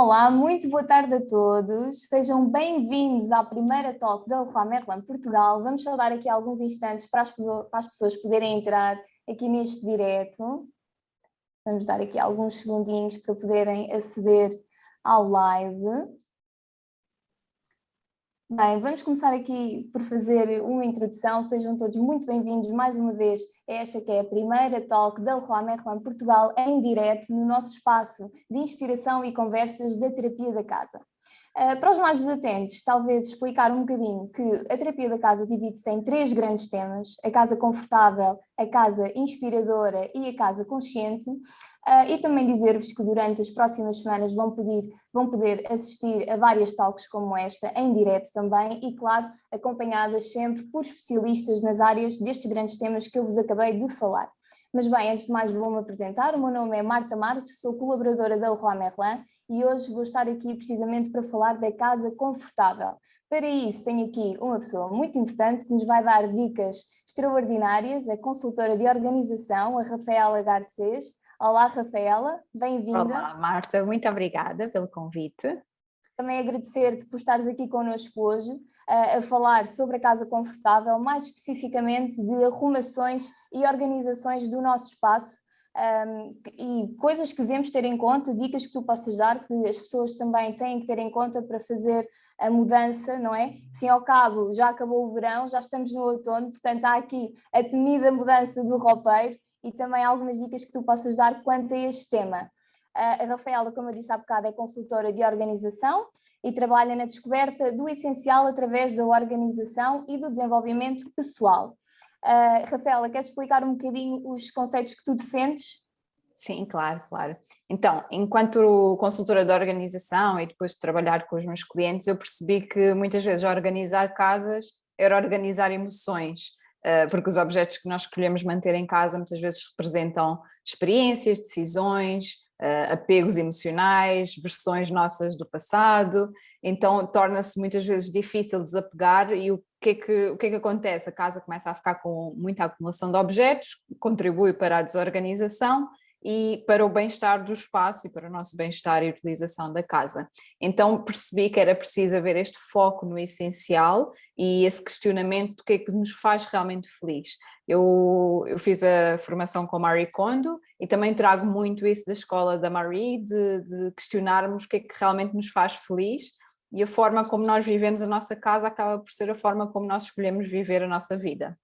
Olá, muito boa tarde a todos. Sejam bem-vindos à primeira talk da Leroy Merlin Portugal. Vamos só dar aqui alguns instantes para as, para as pessoas poderem entrar aqui neste direto. Vamos dar aqui alguns segundinhos para poderem aceder ao live. Bem, vamos começar aqui por fazer uma introdução. Sejam todos muito bem-vindos mais uma vez a esta que é a primeira talk da Leroy Merlin Portugal em direto no nosso espaço de inspiração e conversas da terapia da casa. Uh, para os mais desatentos, talvez explicar um bocadinho que a terapia da casa divide-se em três grandes temas, a casa confortável, a casa inspiradora e a casa consciente, Uh, e também dizer-vos que durante as próximas semanas vão poder, vão poder assistir a várias talks como esta, em direto também, e claro, acompanhadas sempre por especialistas nas áreas destes grandes temas que eu vos acabei de falar. Mas bem, antes de mais vou-me apresentar, o meu nome é Marta Marques, sou colaboradora da Leroy Merlin e hoje vou estar aqui precisamente para falar da casa confortável. Para isso tenho aqui uma pessoa muito importante que nos vai dar dicas extraordinárias, a consultora de organização, a Rafaela Garcês, Olá, Rafaela, bem-vinda. Olá, Marta, muito obrigada pelo convite. Também agradecer-te por estares aqui connosco hoje uh, a falar sobre a Casa Confortável, mais especificamente de arrumações e organizações do nosso espaço um, e coisas que devemos ter em conta, dicas que tu possas dar, que as pessoas também têm que ter em conta para fazer a mudança, não é? Fim ao cabo, já acabou o verão, já estamos no outono, portanto há aqui a temida mudança do roupeiro e também algumas dicas que tu possas dar quanto a este tema. A Rafaela, como eu disse há bocado, é consultora de organização e trabalha na descoberta do essencial através da organização e do desenvolvimento pessoal. Uh, Rafaela, queres explicar um bocadinho os conceitos que tu defendes? Sim, claro, claro. Então, enquanto consultora de organização e depois de trabalhar com os meus clientes, eu percebi que muitas vezes organizar casas era organizar emoções. Eh, porque os objetos que nós escolhemos manter em casa muitas vezes representam experiências, decisões, uh, apegos emocionais, versões nossas do passado, então torna-se muitas vezes difícil desapegar e o que, é que, o que é que acontece? A casa começa a ficar com muita acumulação de objetos, contribui para a desorganização e para o bem-estar do espaço e para o nosso bem-estar e utilização da casa. Então percebi que era preciso haver este foco no essencial e esse questionamento do que é que nos faz realmente feliz. Eu, eu fiz a formação com a Marie Kondo e também trago muito isso da escola da Marie, de, de questionarmos o que é que realmente nos faz feliz e a forma como nós vivemos a nossa casa acaba por ser a forma como nós escolhemos viver a nossa vida.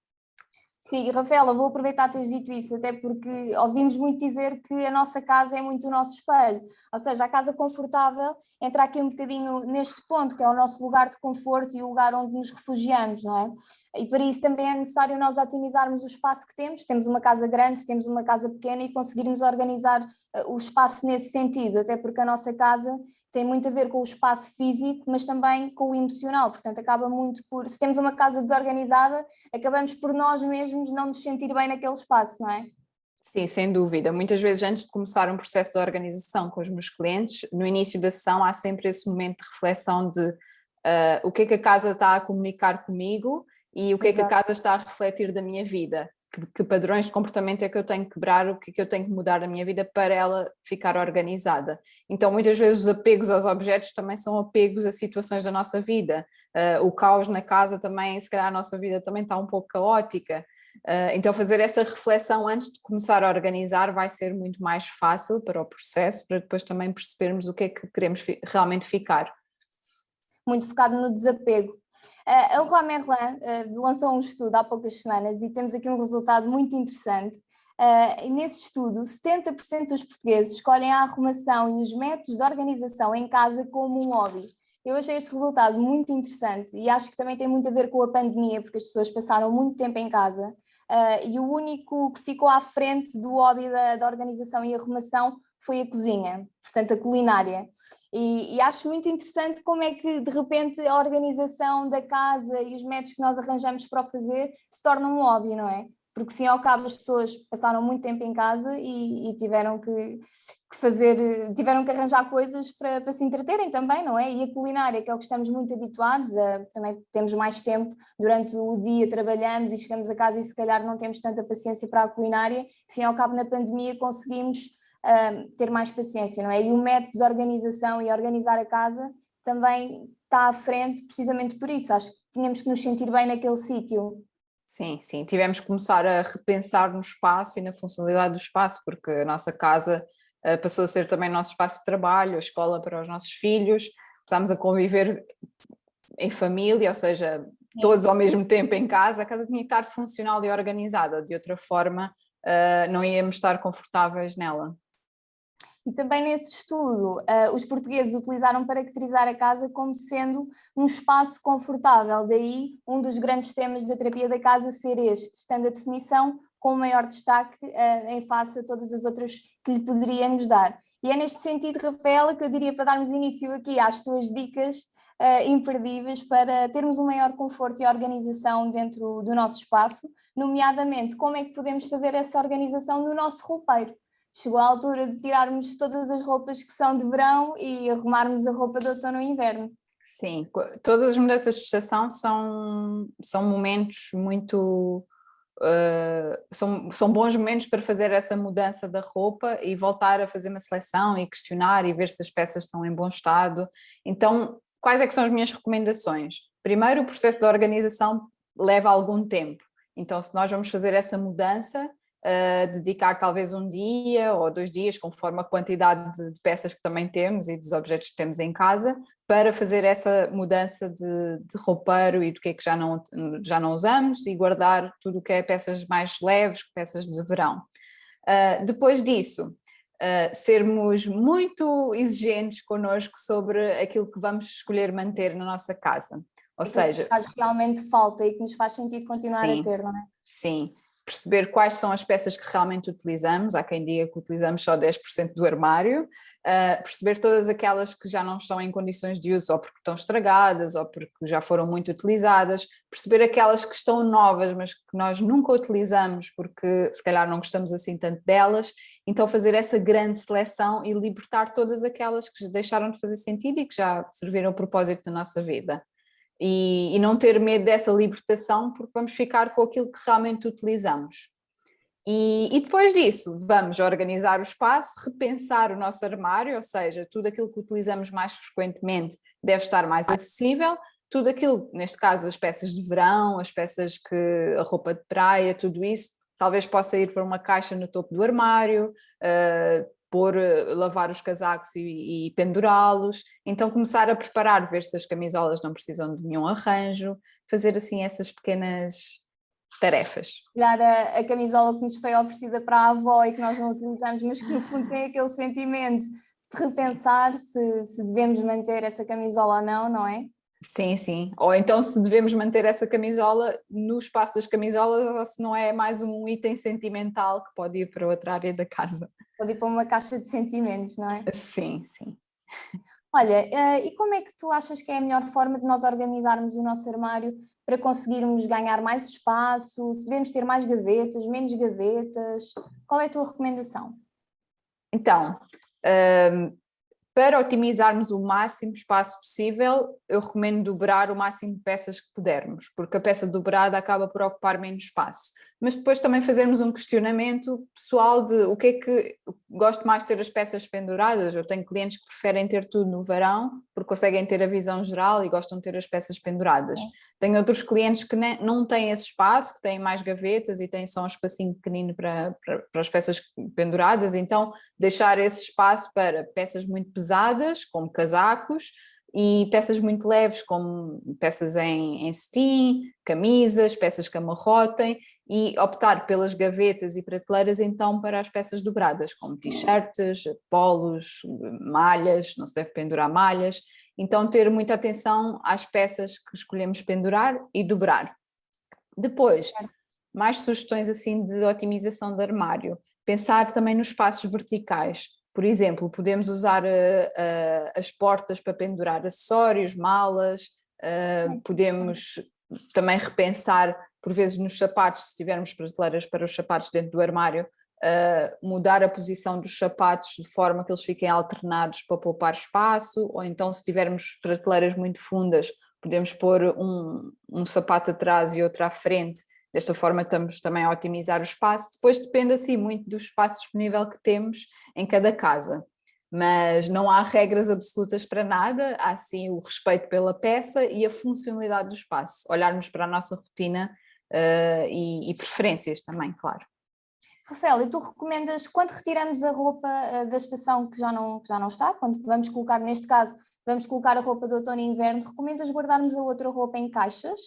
Sim, Rafaela, vou aproveitar teres dito isso, até porque ouvimos muito dizer que a nossa casa é muito o nosso espelho, ou seja, a casa confortável entra aqui um bocadinho neste ponto, que é o nosso lugar de conforto e o lugar onde nos refugiamos, não é? E para isso também é necessário nós otimizarmos o espaço que temos, temos uma casa grande, se temos uma casa pequena e conseguirmos organizar eh, o espaço nesse sentido, até porque a nossa casa tem muito a ver com o espaço físico, mas também com o emocional, portanto acaba muito por, se temos uma casa desorganizada, acabamos por nós mesmos não nos sentir bem naquele espaço, não é? Sim, sem dúvida. Muitas vezes antes de começar um processo de organização com os meus clientes, no início da sessão há sempre esse momento de reflexão de uh, o que é que a casa está a comunicar comigo e o que Exato. é que a casa está a refletir da minha vida que, que, padrões de comportamento é que eu tenho que quebrar, o que é que eu tenho que mudar na minha vida para ela ficar organizada. Então muitas vezes os apegos aos objetos também são apegos a situações da nossa vida. Uh, o caos na casa também, se calhar a nossa vida também está um pouco caótica. Uh, então fazer essa reflexão antes de começar a organizar vai ser muito mais fácil para o processo, para depois também percebermos o que é que queremos fi realmente ficar. Muito focado no desapego. Uh, a Leroy Merlin uh, lançou um estudo há poucas semanas e temos aqui um resultado muito interessante. Uh, nesse estudo, 70% dos portugueses escolhem a arrumação e os métodos de organização em casa como um hobby. Eu achei este resultado muito interessante e acho que também tem muito a ver com a pandemia, porque as pessoas passaram muito tempo em casa uh, e o único que ficou à frente do hobby da, da organização e arrumação foi a cozinha, portanto a culinária. E, e, acho muito interessante como é que de repente a organização da casa e os métodos que nós arranjamos para o fazer se tornam um hobby, não é? Porque, fim ao cabo, as pessoas passaram muito tempo em casa e, e tiveram que, que, fazer, tiveram que arranjar coisas para, para, se entreterem também, não é? E a culinária, que é o que estamos muito habituados, a, também temos mais tempo durante o dia, trabalhamos e chegamos a casa e se calhar não temos tanta paciência para a culinária. Fim ao cabo, na pandemia conseguimos uh, ter mais paciência, não é? E o método de organização e organizar a casa também está à frente precisamente por isso. Acho que tínhamos que nos sentir bem naquele sítio. Sim, sim, tivemos que começar a repensar no espaço e na funcionalidade do espaço, porque a nossa casa uh, passou a ser também nosso espaço de trabalho, a escola para os nossos filhos, começámos a conviver em família, ou seja, todos ao mesmo tempo em casa, a casa tinha que estar funcional e organizada, de outra forma uh, não íamos estar confortáveis nela. E também nesse estudo, uh, os portugueses utilizaram para caracterizar a casa como sendo um espaço confortável, daí um dos grandes temas da terapia da casa ser este, estando a definição com maior destaque uh, em face a todas as outras que lhe poderíamos dar. E é neste sentido, Rafaela, que eu diria para darmos início aqui às tuas dicas uh, imperdíveis para termos um maior conforto e organização dentro do nosso espaço, nomeadamente como é que podemos fazer essa organização no nosso roupeiro chegou a altura de tirarmos todas as roupas que são de verão e arrumarmos a roupa de outono e inverno. Sim, todas as mudanças de estação são, são momentos muito... Uh, são, são bons momentos para fazer essa mudança da roupa e voltar a fazer uma seleção e questionar e ver se as peças estão em bom estado. Então, quais é que são as minhas recomendações? Primeiro, o processo de organização leva algum tempo. Então, se nós vamos fazer essa mudança, uh, dedicar talvez um dia ou dois dias, conforme a quantidade de, de, peças que também temos e dos objetos que temos em casa, para fazer essa mudança de, de roupeiro e do que é que já não, já não usamos e guardar tudo o que é peças mais leves, peças de verão. Uh, depois disso, Uh, sermos muito exigentes connosco sobre aquilo que vamos escolher manter na nossa casa. Ou e seja... Que faz realmente falta e que nos faz sentido continuar sim, a ter, não é? Sim, perceber quais são as peças que realmente utilizamos, há quem diga que utilizamos só 10% do armário, uh, perceber todas aquelas que já não estão em condições de uso ou porque estão estragadas ou porque já foram muito utilizadas, perceber aquelas que estão novas mas que nós nunca utilizamos porque se calhar não gostamos assim tanto delas, então fazer essa grande seleção e libertar todas aquelas que deixaram de fazer sentido e que já serviram o propósito da nossa vida e, e, não ter medo dessa libertação porque vamos ficar com aquilo que realmente utilizamos. E, e, depois disso vamos organizar o espaço, repensar o nosso armário, ou seja, tudo aquilo que utilizamos mais frequentemente deve estar mais acessível, tudo aquilo, neste caso as peças de verão, as peças que, a roupa de praia, tudo isso, talvez possa ir para uma caixa no topo do armário, uh, pôr, eh, lavar os casacos e, e pendurá-los, então começar a preparar, ver se as camisolas não precisam de nenhum arranjo, fazer assim essas pequenas tarefas. Olhar a, a camisola que nos foi oferecida para a avó e que nós não utilizamos, mas que no fundo tem aquele sentimento de repensar se, se devemos manter essa camisola ou não, não é? Sim, sim. Ou então se devemos manter essa camisola no espaço das camisolas ou se não é mais um item sentimental que pode ir para outra área da casa. Pode ir para uma caixa de sentimentos, não é? Sim, sim. Olha, eh, e como é que tu achas que é a melhor forma de nós organizarmos o nosso armário para conseguirmos ganhar mais espaço? Se devemos ter mais gavetas, menos gavetas? Qual é a tua recomendação? Então, ehm, para otimizarmos o máximo espaço possível, eu recomendo dobrar o máximo de peças que pudermos, porque a peça dobrada acaba por ocupar menos espaço mas depois também fazermos um questionamento pessoal de o que é que gosto mais de ter as peças penduradas, eu tenho clientes que preferem ter tudo no verão porque conseguem ter a visão geral e gostam de ter as peças penduradas. É. Tenho outros clientes que nem, não têm esse espaço, que têm mais gavetas e têm só um espacinho pequenino para, para, para as peças penduradas, então deixar esse espaço para peças muito pesadas, como casacos, e peças muito leves, como peças em, em cetim, camisas, peças que amarrotem, e optar pelas gavetas e prateleiras então para as peças dobradas, como t-shirts, polos, malhas, não se deve pendurar malhas, então ter muita atenção às peças que escolhemos pendurar e dobrar. Depois, mais sugestões assim de otimização do armário, pensar também nos espaços verticais, por exemplo, podemos usar uh, uh, as portas para pendurar acessórios, malas, uh, podemos também repensar por vezes nos sapatos, se tivermos prateleiras para os sapatos dentro do armário, uh, mudar a posição dos sapatos de forma que eles fiquem alternados para poupar espaço, ou então se tivermos prateleiras muito fundas, podemos pôr um, um sapato atrás e outro à frente, Desta forma estamos também a otimizar o espaço. Depois depende assim muito do espaço disponível que temos em cada casa. Mas não há regras absolutas para nada, há sim o respeito pela peça e a funcionalidade do espaço. Olharmos para a nossa rotina uh, e, e preferências também, claro. Rafael, e tu recomendas, quando retiramos a roupa uh, da estação que já, não, que já não está, quando vamos colocar, neste caso, vamos colocar a roupa do outono e inverno, recomendas guardarmos a outra roupa em caixas?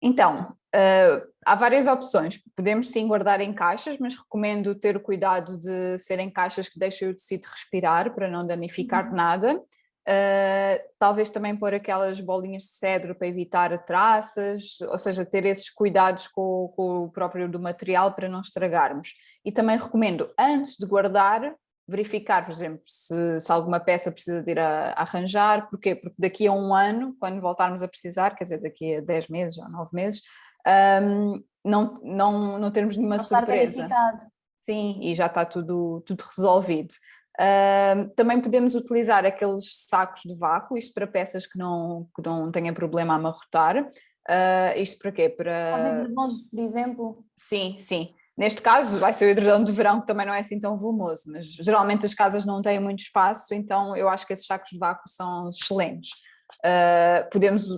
Então, uh, há várias opções. Podemos sim guardar em caixas, mas recomendo ter o cuidado de serem caixas que deixem o tecido respirar para não danificar uhum. nada. Uh, talvez também pôr aquelas bolinhas de cedro para evitar traças, ou seja, ter esses cuidados com, com, o próprio do material para não estragarmos. E também recomendo, antes de guardar, verificar, por exemplo, se, se alguma peça precisa de ir a, a, arranjar, porquê? Porque daqui a um ano, quando voltarmos a precisar, quer dizer, daqui a 10 meses ou 9 meses, um, não, não, não termos nenhuma não surpresa. Sim, e já está tudo, tudo resolvido. Uh, também podemos utilizar aqueles sacos de vácuo, isto para peças que não, que não tenham problema a amarrotar. Uh, isto para quê? Para... Edredons, por exemplo? Sim, sim. Neste caso vai ser o edredom de verão que também não é assim tão volumoso, mas geralmente as casas não têm muito espaço, então eu acho que esses sacos de vácuo são excelentes. Uh, podemos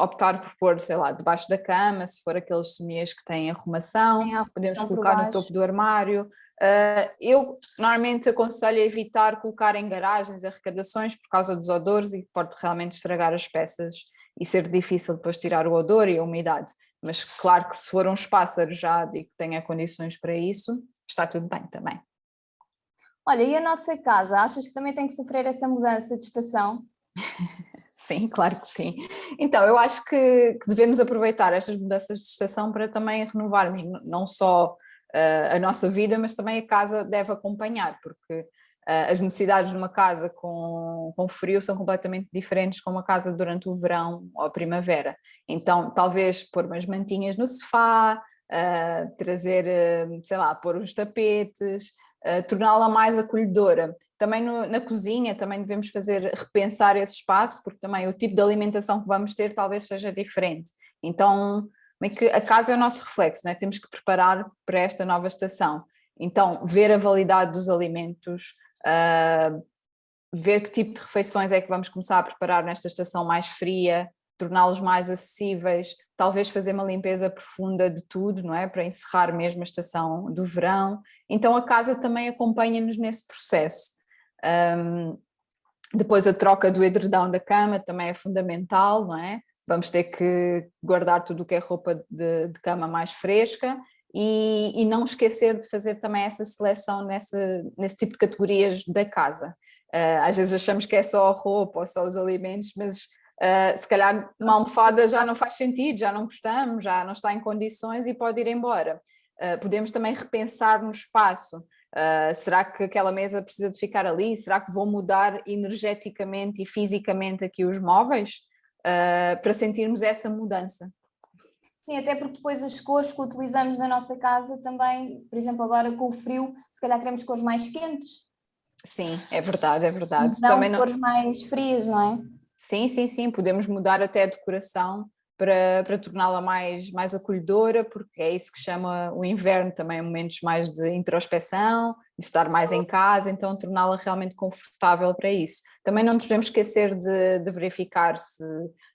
optar por pôr, sei lá, debaixo da cama, se for aqueles somiers que têm arrumação, podemos colocar no topo do armário. Uh, eu normalmente aconselho a evitar colocar em garagens, arrecadações, por causa dos odores e pode realmente estragar as peças e ser difícil depois tirar o odor e a umidade. Mas claro que se for um espaço arejado e que tenha condições para isso, está tudo bem também. Olha, e a nossa casa, achas que também tem que sofrer essa mudança de estação? sim, claro que sim. Então, eu acho que, devemos aproveitar estas mudanças de estação para também renovarmos não só uh, a nossa vida, mas também a casa deve acompanhar, porque uh, as necessidades de uma casa com, com frio são completamente diferentes com uma casa durante o verão ou a primavera. Então, talvez pôr umas mantinhas no sofá, uh, trazer, sei lá, pôr os tapetes, torná-la mais acolhedora. Também no, na cozinha também devemos fazer, repensar esse espaço, porque também o tipo de alimentação que vamos ter talvez seja diferente. Então, que a casa é o nosso reflexo, né? temos que preparar para esta nova estação. Então, ver a validade dos alimentos, uh, ver que tipo de refeições é que vamos começar a preparar nesta estação mais fria, torná-los mais acessíveis, talvez fazer uma limpeza profunda de tudo, não é? Para encerrar mesmo a estação do verão. Então a casa também acompanha-nos nesse processo. Um, depois a troca do edredão da cama também é fundamental, não é? Vamos ter que guardar tudo o que é roupa de, de cama mais fresca e, e, não esquecer de fazer também essa seleção nesse, nesse tipo de categorias da casa. Uh, às vezes achamos que é só a roupa ou só os alimentos, mas uh, se calhar uma almofada já não faz sentido, já não gostamos, já não está em condições e pode ir embora. Uh, podemos também repensar no espaço. será que aquela mesa precisa de ficar ali? Será que vou mudar energeticamente e fisicamente aqui os móveis? para sentirmos essa mudança. Sim, até porque depois as cores que utilizamos na nossa casa também, por exemplo, agora com o frio, se calhar queremos cores mais quentes. Sim, é verdade, é verdade. Não também cores mais frias, não é? Sim, sim, sim, podemos mudar até a decoração para, para torná-la mais, mais acolhedora, porque é isso que chama o inverno também, momentos mais de introspeção, de estar mais em casa, então torná-la realmente confortável para isso. Também não nos podemos esquecer de, de, verificar se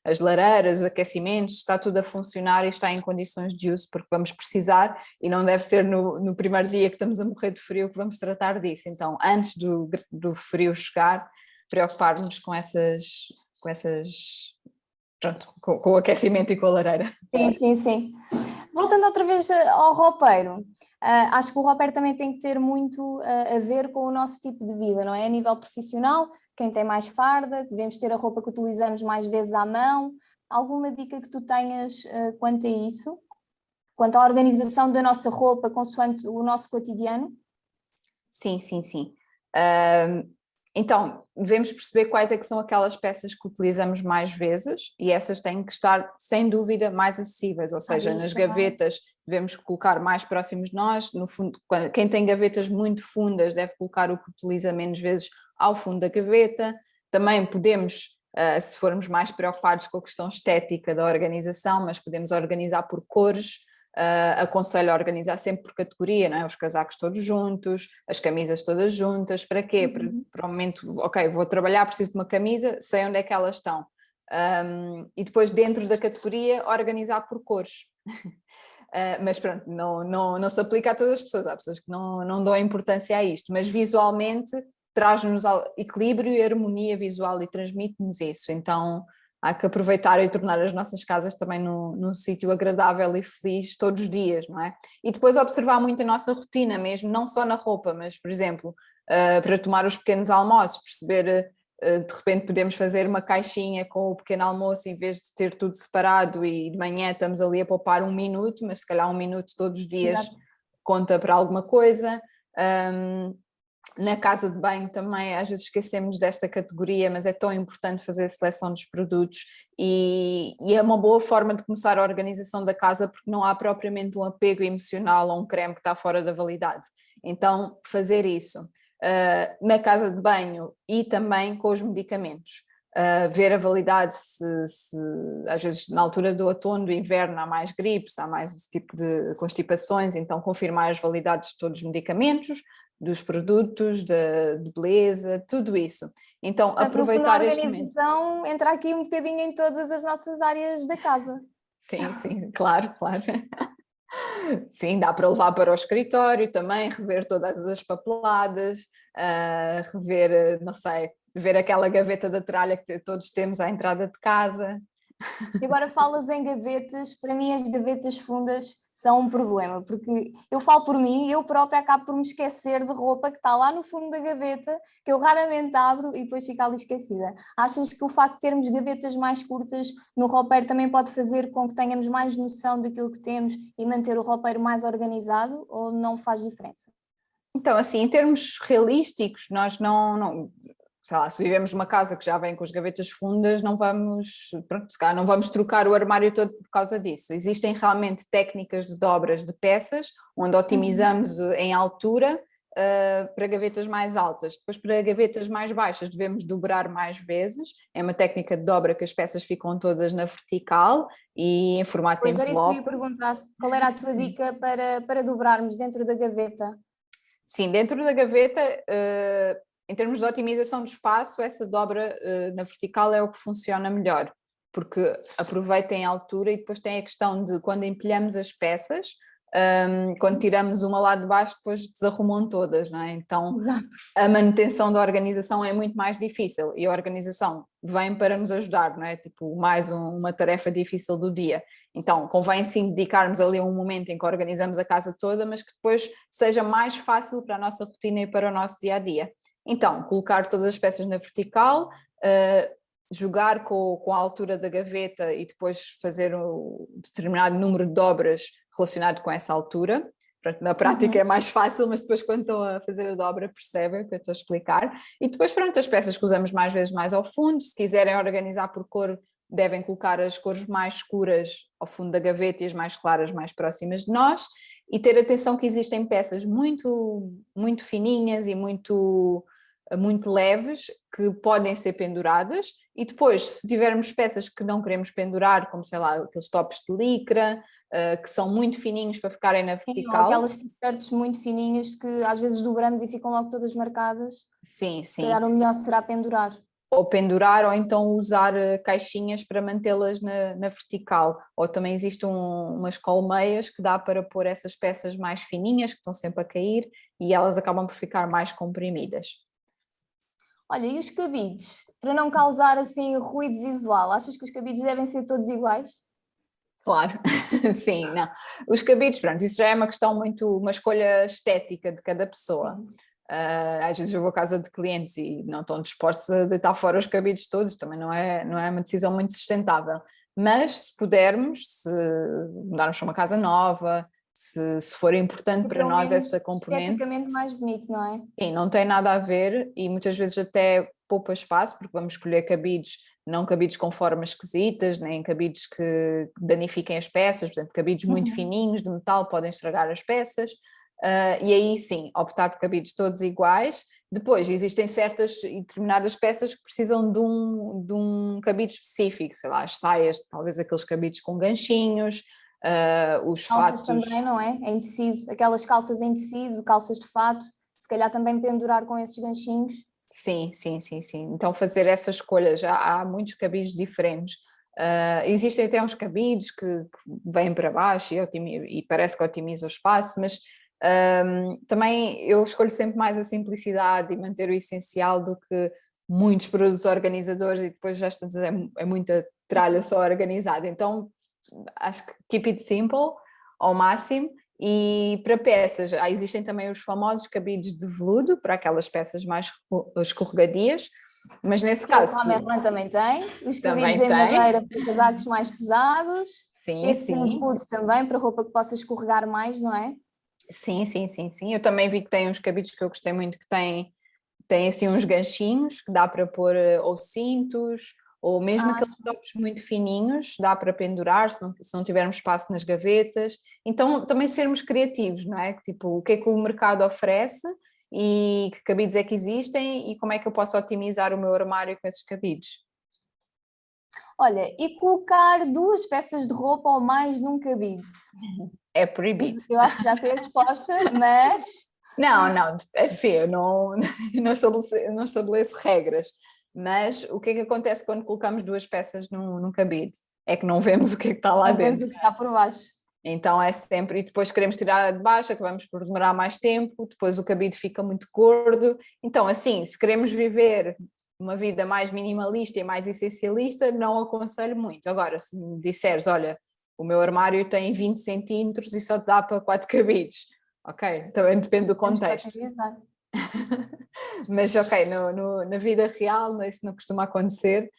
as lareiras, os aquecimentos, está tudo a funcionar e está em condições de uso, porque vamos precisar e não deve ser no, no primeiro dia que estamos a morrer de frio que vamos tratar disso. Então, antes do, do frio chegar, preocupar-nos com essas, com essas pronto, com, com, o aquecimento e com a lareira. Sim, sim, sim. Voltando outra vez eh, ao roupeiro, uh, acho que o roupeiro também tem que ter muito uh, a ver com o nosso tipo de vida, não é? A nível profissional, quem tem mais farda, devemos ter a roupa que utilizamos mais vezes à mão. Alguma dica que tu tenhas uh, quanto a isso? Quanto à organização da nossa roupa consoante o nosso cotidiano? Sim, sim, sim. Uh, então, devemos perceber quais é que são aquelas peças que utilizamos mais vezes e essas têm que estar, sem dúvida, mais acessíveis, ou seja, nas gavetas devemos colocar mais próximos de nós, no fundo, quem tem gavetas muito fundas deve colocar o que utiliza menos vezes ao fundo da gaveta, também podemos uh, se formos mais preocupados com a questão estética da organização, mas podemos organizar por cores, Uh, aconselho a organizar sempre por categoria, não é? os casacos todos juntos, as camisas todas juntas, para quê? Para, uhum. para o momento, ok, vou trabalhar, preciso de uma camisa, sei onde é que elas estão. Um, e depois dentro da categoria organizar por cores. Uh, mas pronto, não, não, não se aplica a todas as pessoas, há pessoas que não, não dão importância a isto, mas visualmente traz-nos equilíbrio e harmonia visual e transmite-nos isso, então há que aproveitar e tornar as nossas casas também num, num sítio agradável e feliz todos os dias, não é? E depois observar muito a nossa rotina mesmo, não só na roupa, mas por exemplo, uh, para tomar os pequenos almoços, perceber uh, de repente podemos fazer uma caixinha com o pequeno almoço em vez de ter tudo separado e de manhã estamos ali a poupar um minuto, mas se calhar um minuto todos os dias Exato. conta para alguma coisa. Um, na casa de banho também às vezes esquecemos desta categoria, mas é tão importante fazer a seleção dos produtos e, e, é uma boa forma de começar a organização da casa porque não há propriamente um apego emocional a um creme que está fora da validade. Então fazer isso uh, na casa de banho e também com os medicamentos. Uh, ver a validade se, se, às vezes na altura do outono, do inverno há mais gripes, há mais esse tipo de constipações, então confirmar as validades de todos os medicamentos, dos produtos, de, de beleza, tudo isso. Então, Portanto, aproveitar este momento. entra aqui um bocadinho em todas as nossas áreas da casa. Sim, sim, claro, claro. Sim, dá para levar para o escritório também, rever todas as papeladas, uh, rever, não sei, ver aquela gaveta da tralha que todos temos à entrada de casa. E agora falas em gavetas, para mim as gavetas fundas são um problema, porque eu falo por mim, eu própria acabo por me esquecer de roupa que está lá no fundo da gaveta, que eu raramente abro e depois fica ali esquecida. Achas que o facto de termos gavetas mais curtas no roupeiro também pode fazer com que tenhamos mais noção daquilo que temos e manter o roupeiro mais organizado ou não faz diferença? Então, assim, em termos realísticos, nós não, não sei lá, se vivemos numa casa que já vem com as gavetas fundas, não vamos, pronto, se calhar não vamos trocar o armário todo por causa disso. Existem realmente técnicas de dobras de peças, onde otimizamos uhum. em altura uh, para gavetas mais altas. Depois para gavetas mais baixas devemos dobrar mais vezes, é uma técnica de dobra que as peças ficam todas na vertical e em formato pois envelope. Era isso que eu ia perguntar, qual era a tua dica para, para dobrarmos dentro da gaveta? Sim, dentro da gaveta uh, em termos de otimização do espaço, essa dobra uh, na vertical é o que funciona melhor, porque aproveita em altura e depois tem a questão de quando empilhamos as peças, um, quando tiramos uma lá de baixo depois desarrumam todas, não é? Então Exato. a manutenção da organização é muito mais difícil e a organização vem para nos ajudar, não é? Tipo, mais um, uma tarefa difícil do dia. Então convém sim dedicarmos ali um momento em que organizamos a casa toda, mas que depois seja mais fácil para a nossa rotina e para o nosso dia-a-dia. -dia. Então, colocar todas as peças na vertical, uh, jogar com, com, a altura da gaveta e depois fazer um determinado número de dobras relacionado com essa altura. Pronto, na prática uhum. é mais fácil, mas depois quando estão a fazer a dobra percebem o que eu estou a explicar. E depois pronto, as peças que usamos mais vezes mais ao fundo, se quiserem organizar por cor, devem colocar as cores mais escuras ao fundo da gaveta e as mais claras mais próximas de nós e ter atenção que existem peças muito, muito fininhas e muito muito leves que podem ser penduradas e depois se tivermos peças que não queremos pendurar, como sei lá, aqueles tops de licra, uh, que são muito fininhos para ficarem na vertical. Sim, aquelas t-shirts muito fininhas que às vezes dobramos e ficam logo todas marcadas. Sim, sim. Se o melhor será pendurar. Ou pendurar ou então usar eh, caixinhas para mantê-las na, na, vertical. Ou também existem um, umas colmeias que dá para pôr essas peças mais fininhas que estão sempre a cair e elas acabam por ficar mais comprimidas. Olha, e os cabides? Para não causar assim ruído visual, achas que os cabides devem ser todos iguais? Claro, sim, não. Os cabides, pronto, isso já é uma questão muito, uma escolha estética de cada pessoa. Uh, às vezes eu vou à casa de clientes e não estão dispostos a deitar fora os cabides todos, também não é, não é uma decisão muito sustentável. Mas se pudermos, se mudarmos para uma casa nova, se, se for importante para nós essa componente. mais bonito, não é? Sim, não tem nada a ver e muitas vezes até poupa espaço, porque vamos escolher cabides, não cabides com formas esquisitas, nem cabides que danifiquem as peças, por exemplo, cabides uhum. muito fininhos de metal podem estragar as peças, uh, e aí sim, optar por cabides todos iguais Depois, existem certas e determinadas peças que precisam de um, de um cabide específico, sei lá, as saias, talvez aqueles cabides com ganchinhos, uh, os calças fatos... também, não é? Em tecido, aquelas calças em tecido, calças de fato, se calhar também pendurar com esses ganchinhos. Sim, sim, sim, sim. Então fazer essa escolha, já há muitos cabides diferentes. Uh, existem até uns cabides que, que vêm para baixo e, e, parece que otimiza o espaço, mas um, também eu escolho sempre mais a simplicidade e manter o essencial do que muitos produtos organizadores e depois já estou a dizer, é, é muita tralha só organizada. Então acho que keep it simple ao máximo e para peças, ah, existem também os famosos cabides de veludo, para aquelas peças mais escorregadias, mas nesse caso... O Merlin também tem, os cabides em madeira para casacos mais pesados, sim, esse sim. veludo também, para roupa que possa escorregar mais, não é? Sim, sim, sim, sim. Eu também vi que tem uns cabides que eu gostei muito que têm, têm assim uns ganchinhos que dá para pôr eh, ou cintos ou mesmo ah, aqueles tops muito fininhos, dá para pendurar se não, se não tivermos espaço nas gavetas. Então também sermos criativos, não é? Tipo, o que é que o mercado oferece e que cabides é que existem e como é que eu posso otimizar o meu armário com esses cabides. Olha, e colocar duas peças de roupa ou mais num cabide? É proibido. Eu acho que já sei a resposta, mas... Não, não, enfim, eu não, não, estabeleço, não estabeleço regras, mas o que é que acontece quando colocamos duas peças num, num cabide? É que não vemos o que é que está lá não dentro. Vemos o que está por baixo. Então é sempre, e depois queremos tirar de baixo, acabamos por demorar mais tempo, depois o cabide fica muito gordo. Então assim, se queremos viver uma vida mais minimalista e mais essencialista, não aconselho muito. Agora, se me disseres, olha, o meu armário tem 20 centímetros e só dá para quatro cabides, ok, também depende do contexto. Mas ok, no, no, na vida real isso não costuma acontecer,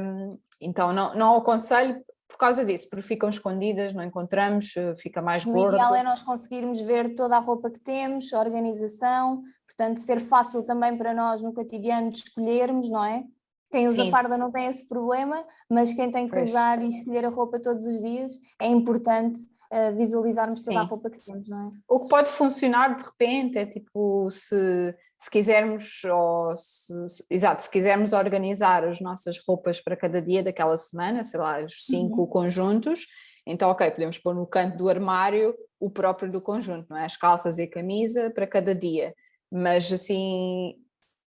um, então não, não aconselho por causa disso, porque ficam escondidas, não encontramos, eh, fica mais o gordo. O ideal é nós conseguirmos ver toda a roupa que temos, a organização, portanto ser fácil também para nós no cotidiano de escolhermos, não é? Quem usa Sim. farda não tem esse problema, mas quem tem que pois. usar e escolher a roupa todos os dias é importante uh, visualizarmos toda Sim. a roupa que temos, não é? O que pode funcionar de repente é tipo se se quisermos, ou se, se, exato, se quisermos organizar as nossas roupas para cada dia daquela semana, sei lá, os cinco uhum. conjuntos, então ok, podemos pôr no canto do armário o próprio do conjunto, não é? As calças e a camisa para cada dia, mas assim,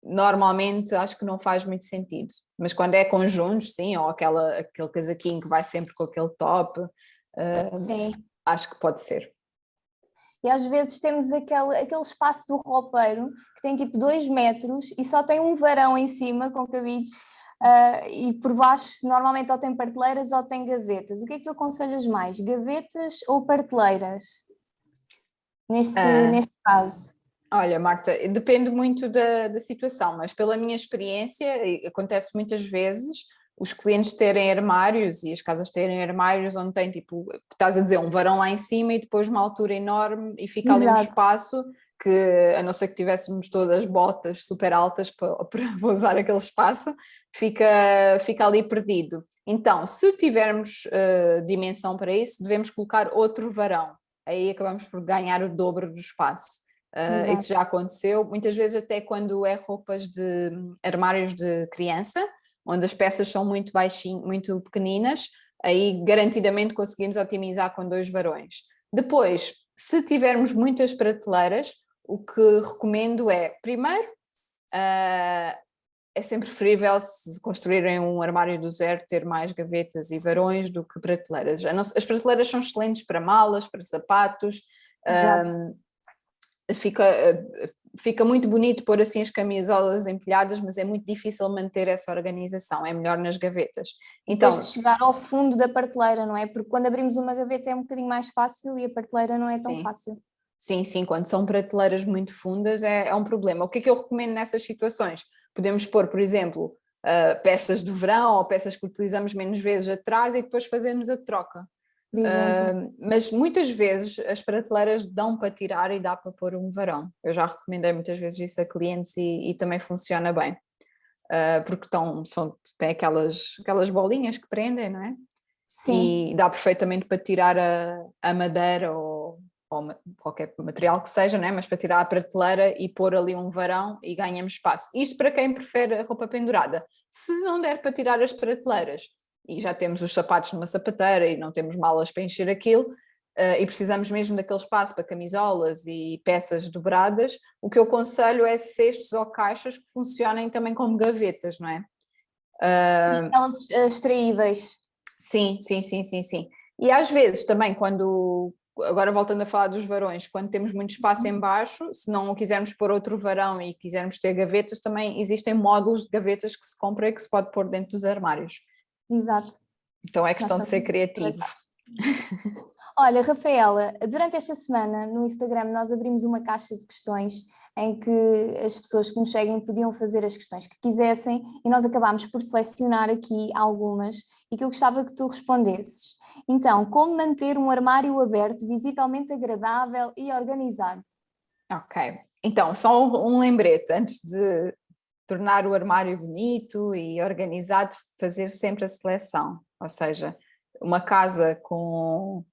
normalmente acho que não faz muito sentido, mas quando é conjuntos, sim, ou aquela, aquele casaquinho que vai sempre com aquele top, uh, acho que pode ser. E às vezes temos aquele, aquele espaço do roupeiro que tem tipo dois metros e só tem um varão em cima com cabides uh, e por baixo normalmente ou tem prateleiras ou tem gavetas. O que é que tu aconselhas mais, gavetas ou prateleiras neste, uh, neste caso? Olha Marta, depende muito da, da situação, mas pela minha experiência acontece muitas vezes os clientes terem armários e as casas terem armários onde tem tipo, estás a dizer, um varão lá em cima e depois uma altura enorme e fica ali Exato. um espaço que, a não ser que tivéssemos todas botas super altas para, para usar aquele espaço, fica, fica ali perdido. Então, se tivermos uh, dimensão para isso, devemos colocar outro varão, aí acabamos por ganhar o dobro do espaço. Uh, isso já aconteceu, muitas vezes até quando é roupas de armários de criança, onde as peças são muito baixinhas, muito pequeninas, aí garantidamente conseguimos otimizar com dois varões. Depois, se tivermos muitas prateleiras, o que recomendo é, primeiro, uh, é sempre preferível se construírem um armário do zero ter mais gavetas e varões do que prateleiras. As prateleiras são excelentes para malas, para sapatos, um, ah, fica, fica muito bonito pôr assim as camisolas empilhadas, mas é muito difícil manter essa organização, é melhor nas gavetas. Então, Depois de chegar ao fundo da prateleira, não é? Porque quando abrimos uma gaveta é um bocadinho mais fácil e a prateleira não é tão sim. fácil. Sim, sim, quando são prateleiras muito fundas é, é, um problema. O que é que eu recomendo nessas situações? Podemos pôr, por exemplo, uh, peças do verão ou peças que utilizamos menos vezes atrás e depois fazermos a troca. Uh, mas muitas vezes as prateleiras dão para tirar e dá para pôr um varão. Eu já recomendei muitas vezes isso a clientes e, e também funciona bem. Uh, porque estão, são, tem aquelas, aquelas bolinhas que prendem, não é? Sim. E dá perfeitamente para tirar a, a madeira ou, ou qualquer material que seja, né? mas para tirar a prateleira e pôr ali um varão e ganhamos espaço. Isto para quem prefere a roupa pendurada. Se não der para tirar as prateleiras e já temos os sapatos numa sapateira e não temos malas para encher aquilo, uh, e precisamos mesmo daquele espaço para camisolas e peças dobradas, o que eu aconselho é cestos ou caixas que funcionem também como gavetas, não é? Sim, aquelas extraíveis. Sim, sim, sim, sim, sim. E às vezes também quando, agora voltando a falar dos varões, quando temos muito espaço em baixo, se não quisermos pôr outro varão e quisermos ter gavetas, também existem módulos de gavetas que se compra e que se pode pôr dentro dos armários. Exato. Então é questão de ser criativo. Olha, Rafaela, durante esta semana no Instagram nós abrimos uma caixa de questões em que as pessoas que nos seguem podiam fazer as questões que quisessem e nós acabámos por selecionar aqui algumas e que eu gostava que tu respondesses. Então, como manter um armário aberto, visivelmente agradável e organizado? Ok, então só um lembrete, antes de tornar o armário bonito e organizado, fazer sempre a seleção, ou seja, uma casa com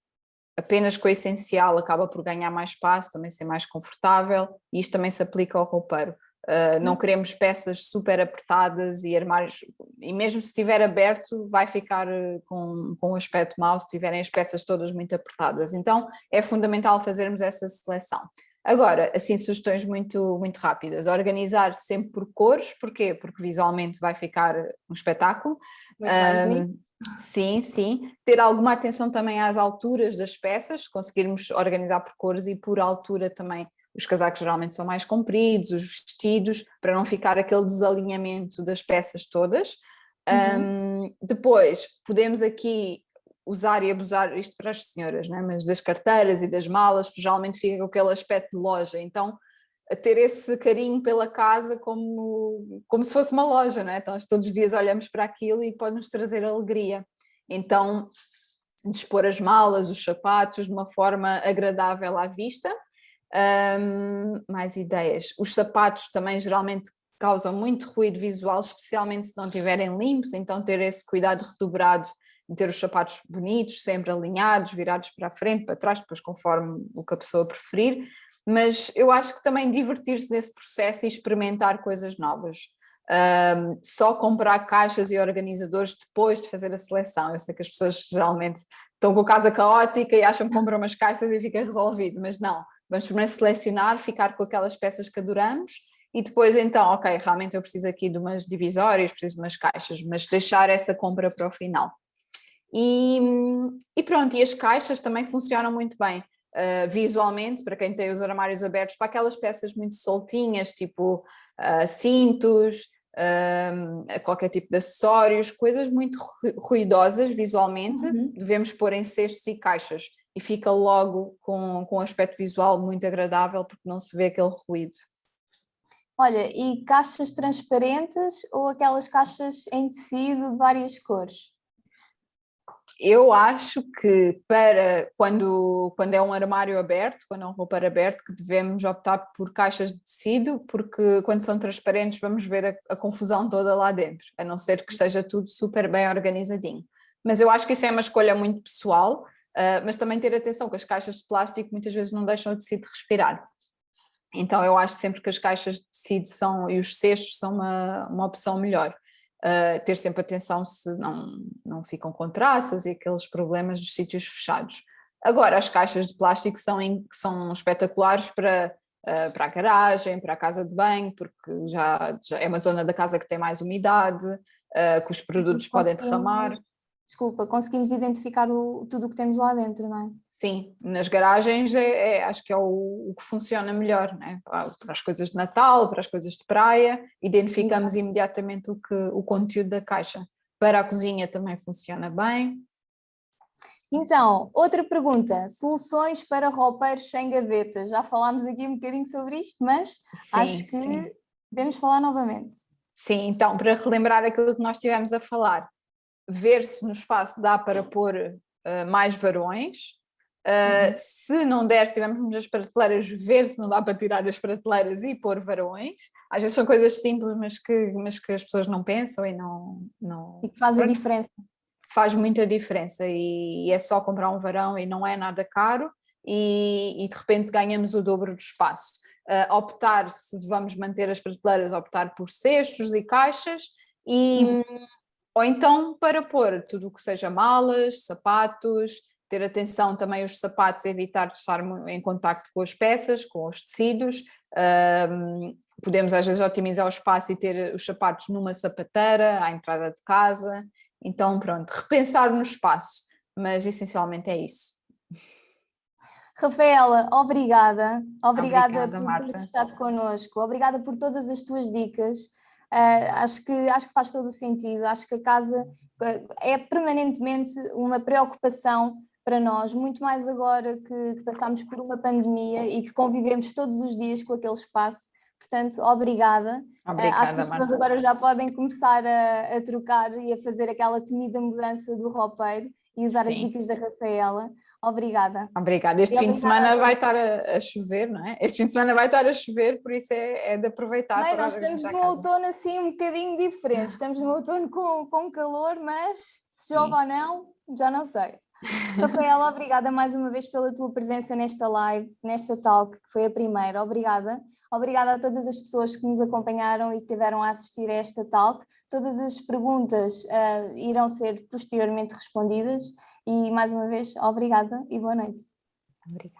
apenas com o essencial acaba por ganhar mais espaço, também ser mais confortável e isto também se aplica ao roupeiro. Uh, não hum. queremos peças super apertadas e armários, e mesmo se estiver aberto vai ficar ah, com, com um aspecto mau se tiverem as peças todas muito apertadas, então é fundamental fazermos essa seleção. Agora, assim, sugestões muito, muito rápidas, organizar sempre por cores, porquê? Porque visualmente vai ficar um espetáculo. Um, Sim, sim. Ter alguma atenção também às alturas das peças, conseguirmos organizar por cores e por altura também. Os casacos geralmente são mais compridos, os vestidos, para não ficar aquele desalinhamento das peças todas. Uhum. Um, depois, podemos aqui usar e abusar, isto para as senhoras, né? mas das carteiras e das malas, geralmente fica com aquele aspecto de loja, então ter esse carinho pela casa como, como se fosse uma loja, não é? Então todos os dias olhamos para aquilo e pode nos trazer alegria. Então, dispor as malas, os sapatos de uma forma agradável à vista. Um, mais ideias. Os sapatos também geralmente causam muito ruído visual, especialmente se não estiverem limpos, então ter esse cuidado redobrado ter os sapatos bonitos, sempre alinhados, virados para a frente, para trás, depois conforme o que a pessoa preferir mas eu acho que também divertir-se nesse processo e experimentar coisas novas. Um, só comprar caixas e organizadores depois de fazer a seleção. Eu sei que as pessoas geralmente estão com a casa caótica e acham que compram umas caixas e fica resolvido, mas não. Vamos primeiro selecionar, ficar com aquelas peças que adoramos e depois então, ok, realmente eu preciso aqui de umas divisórias, preciso de umas caixas, mas deixar essa compra para o final. E, e pronto, e as caixas também funcionam muito bem uh, visualmente, para quem tem os armários abertos, para aquelas peças muito soltinhas, tipo uh, cintos, uh, qualquer tipo de acessórios, coisas muito ruidosas visualmente, uhum. devemos pôr em cestos e caixas e fica logo com, com um aspecto visual muito agradável porque não se vê aquele ruído. Olha, e caixas transparentes ou aquelas caixas em tecido de várias cores? Eu acho que para quando, quando é um armário aberto, quando é um roupeiro aberto, que devemos optar por caixas de tecido, porque quando são transparentes vamos ver a, a, confusão toda lá dentro, a não ser que esteja tudo super bem organizadinho. Mas eu acho que isso é uma escolha muito pessoal, uh, mas também ter atenção que as caixas de plástico muitas vezes não deixam o tecido respirar. Então eu acho sempre que as caixas de tecido são, e os cestos são uma, uma opção melhor uh, ter sempre atenção se não, não ficam com traças e aqueles problemas dos sítios fechados. Agora, as caixas de plástico são, in, são espetaculares para, uh, para a garagem, para a casa de banho, porque já, já é uma zona da casa que tem mais umidade, uh, que os produtos podem derramar. Desculpa, conseguimos identificar o, tudo o que temos lá dentro, não é? Sim, nas garagens é, é, acho que é o, o, que funciona melhor, né? para as coisas de Natal, para as coisas de praia, identificamos Sim. imediatamente o, que, o conteúdo da caixa. Para a cozinha também funciona bem. Então, outra pergunta, soluções para roupeiros sem gavetas. Já falámos aqui um bocadinho sobre isto, mas sim, acho que sim. devemos falar novamente. Sim, então, para relembrar aquilo que nós estivemos a falar, ver se no espaço dá para pôr uh, mais varões, Uh, se não der, se tivermos muitas prateleiras, ver se não dá para tirar as prateleiras e pôr varões. Às vezes são coisas simples, mas que, mas que as pessoas não pensam e não... não... E que faz a diferença. Faz muita diferença e, e é só comprar um varão e não é nada caro. e, e de repente ganhamos o dobro do espaço. Uh, optar, se vamos manter as prateleiras, optar por cestos e caixas, e, uhum. ou então para pôr tudo o que seja malas, sapatos, ter atenção também aos sapatos, evitar estar em contacto com as peças, com os tecidos, um, podemos às vezes otimizar o espaço e ter os sapatos numa sapateira, à entrada de casa, então pronto, repensar no espaço, mas essencialmente é isso. Rafaela, obrigada, obrigada, obrigada por Marta. ter estado connosco, obrigada por todas as tuas dicas, uh, acho, que, acho que faz todo o sentido, acho que a casa uh, é permanentemente uma preocupação para nós, muito mais agora que, que passamos por uma pandemia e que convivemos todos os dias com aquele espaço, Portanto, obrigada. obrigada uh, acho que as pessoas agora já podem começar a, a, trocar e a fazer aquela temida mudança do roupeiro e usar Sim. as dicas da Rafaela. Obrigada. Obrigada. Este e fim de semana vai estar a, a, chover, não é? Este fim de semana vai estar a chover, por isso é, é de aproveitar. Nós estamos no outono assim um bocadinho diferente. Estamos no outono com, com calor, mas se chove ou não, já não sei. Rafaela, obrigada mais uma vez pela tua presença nesta live, nesta talk, que foi a primeira. Obrigada. Obrigada a todas as pessoas que nos acompanharam e que tiveram a assistir a esta talk. Todas as perguntas uh, irão ser posteriormente respondidas e mais uma vez, obrigada e boa noite. Obrigada.